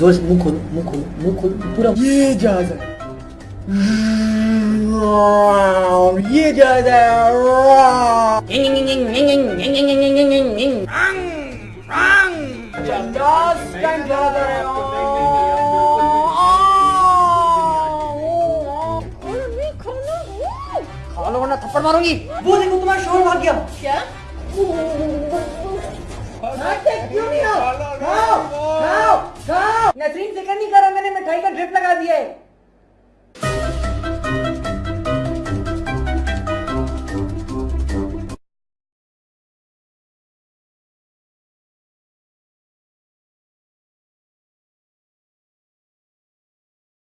So ist Mukul, Mukul, Mukul. Buram. Ye caze. Ye caze. Das kein Caze. खा लो वरना थप्पड़ मारूंगी वो देखो तुम्हारा शोर भाग गया क्या क्यों नहीं आओ नसरीन जिक्र नहीं करा मैंने मिठाई का ड्रिप लगा दिया है